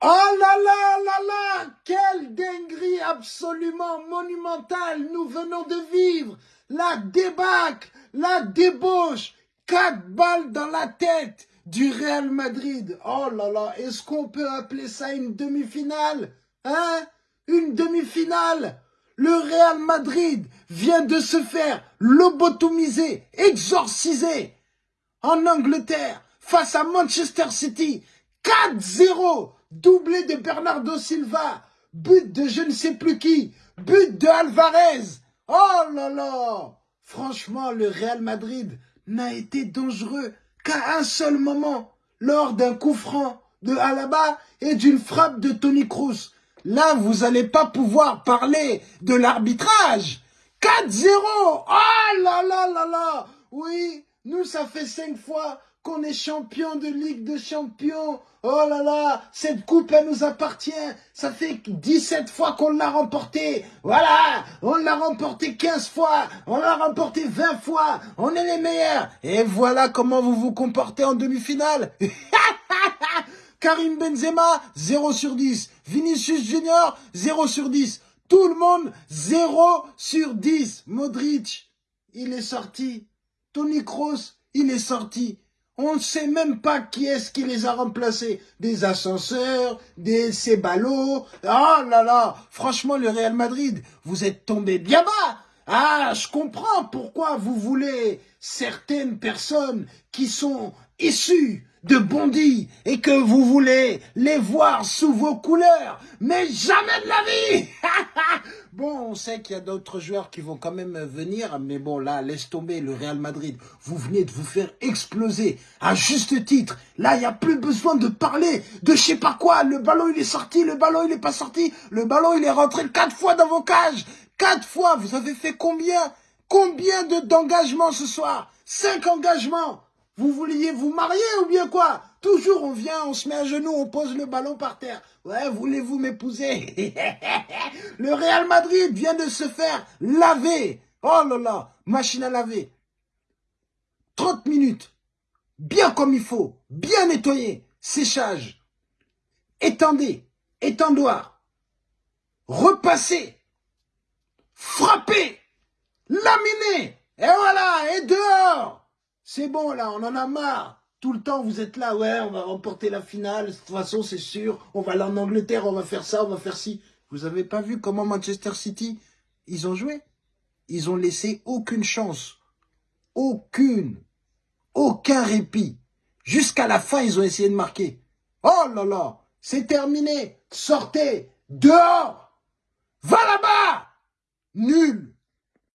Oh là là là là Quelle dinguerie absolument monumentale. Nous venons de vivre La débâcle, la débauche, quatre balles dans la tête du Real Madrid. Oh là là, est-ce qu'on peut appeler ça une demi-finale Hein? Une demi-finale. Le Real Madrid vient de se faire lobotomiser, exorciser en Angleterre face à Manchester City. 4-0 doublé de Bernardo Silva, but de je ne sais plus qui, but de Alvarez. Oh là là Franchement, le Real Madrid n'a été dangereux qu'à un seul moment, lors d'un coup franc de Alaba et d'une frappe de Tony Cruz. Là, vous n'allez pas pouvoir parler de l'arbitrage. 4-0 Oh là là là là Oui, nous, ça fait cinq fois qu'on est champion de Ligue de Champions. Oh là là, cette coupe, elle nous appartient. Ça fait 17 fois qu'on l'a remportée. Voilà, on l'a remporté 15 fois, on l'a remporté 20 fois. On est les meilleurs. Et voilà comment vous vous comportez en demi-finale. Karim Benzema, 0 sur 10. Vinicius Junior, 0 sur 10. Tout le monde, 0 sur 10. Modric, il est sorti. Tony Kroos, il est sorti. On ne sait même pas qui est-ce qui les a remplacés. Des ascenseurs, des Ceballos. Oh là là, franchement, le Real Madrid, vous êtes tombé bien bas. Ah, je comprends pourquoi vous voulez certaines personnes qui sont issues de Bondy et que vous voulez les voir sous vos couleurs, mais jamais de la vie Bon, on sait qu'il y a d'autres joueurs qui vont quand même venir, mais bon, là, laisse tomber le Real Madrid. Vous venez de vous faire exploser à juste titre. Là, il n'y a plus besoin de parler de je sais pas quoi. Le ballon, il est sorti, le ballon, il n'est pas sorti. Le ballon, il est rentré quatre fois dans vos cages. Quatre fois, vous avez fait combien? Combien d'engagements ce soir? Cinq engagements vous vouliez vous marier ou bien quoi? Toujours on vient, on se met à genoux, on pose le ballon par terre. Ouais, voulez-vous m'épouser? Le Real Madrid vient de se faire laver. Oh là là, machine à laver. 30 minutes. Bien comme il faut. Bien nettoyé. Séchage. Étendez. Étendoir. Repasser. Frapper. Laminer. Et voilà, et dehors. C'est bon là, on en a marre. Tout le temps, vous êtes là, ouais, on va remporter la finale. De toute façon, c'est sûr. On va aller en Angleterre, on va faire ça, on va faire ci. Vous avez pas vu comment Manchester City, ils ont joué? Ils ont laissé aucune chance. Aucune. Aucun répit. Jusqu'à la fin, ils ont essayé de marquer. Oh là là, c'est terminé. Sortez. Dehors. Va là-bas. Nul.